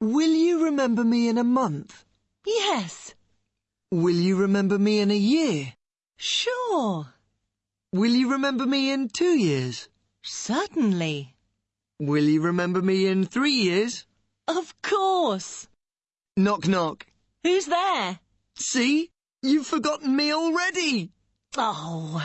Will you remember me in a month? Yes, Will you remember me in a year? sure, Will you remember me in two years? certainly, Will you remember me in three years? of course. Knock knock. Who's there? See? You've forgotten me already. Oh.